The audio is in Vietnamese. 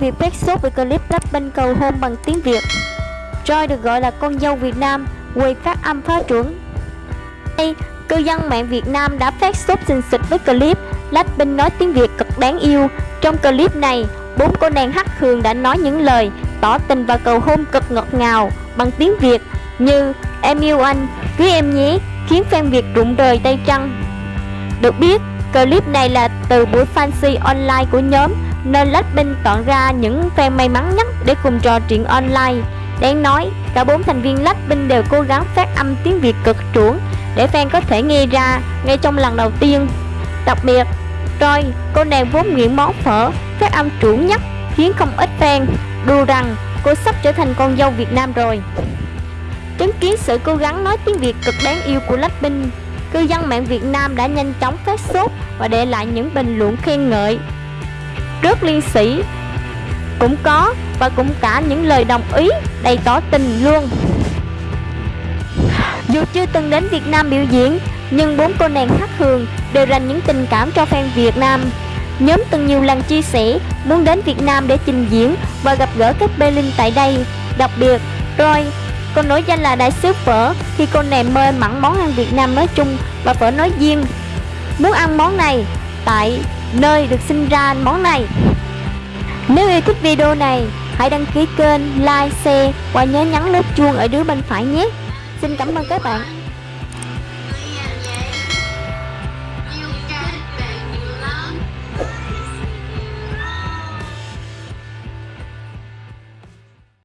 việc phát sốt về clip Blackpink cầu hôn bằng tiếng Việt. Joy được gọi là con dâu Việt Nam, quầy phát âm phá chuẩn. Đây, cư dân mạng Việt Nam đã phát sốt xình xịch với clip Blackpink nói tiếng Việt cực đáng yêu. Trong clip này, bốn cô nàng hắc hường đã nói những lời tỏ tình và cầu hôn cực ngọt ngào bằng tiếng Việt như Em yêu anh, cưới em nhé, khiến fan Việt rụng rời tay trăng. Được biết, clip này là từ buổi fancy online của nhóm nên Blackpink chọn ra những fan may mắn nhất để cùng trò chuyện online. Đáng nói, cả bốn thành viên Blackpink đều cố gắng phát âm tiếng Việt cực chuẩn để fan có thể nghe ra ngay trong lần đầu tiên. Đặc biệt, Roy, cô nàng vốn nghiện món phở, phát âm chuẩn nhất khiến không ít fan đùa rằng cô sắp trở thành con dâu Việt Nam rồi. Chứng kiến sự cố gắng nói tiếng Việt cực đáng yêu của Blackpink, cư dân mạng Việt Nam đã nhanh chóng phát sốt và để lại những bình luận khen ngợi. Rất liên sĩ cũng có và cũng cả những lời đồng ý đầy tỏ tình luôn. Dù chưa từng đến Việt Nam biểu diễn, nhưng bốn cô nàng hát hường đều dành những tình cảm cho fan Việt Nam. Nhóm từng nhiều lần chia sẻ muốn đến Việt Nam để trình diễn và gặp gỡ các Berlin tại đây. Đặc biệt, Roy còn nổi danh là đại sứ phở khi cô nàng mê mặn món ăn Việt Nam nói chung và phở nói riêng. Muốn ăn món này tại nơi được sinh ra món này. Nếu yêu thích video này, hãy đăng ký kênh, like, share và nhớ nhấn nút chuông ở dưới bên phải nhé. Xin cảm ơn các bạn.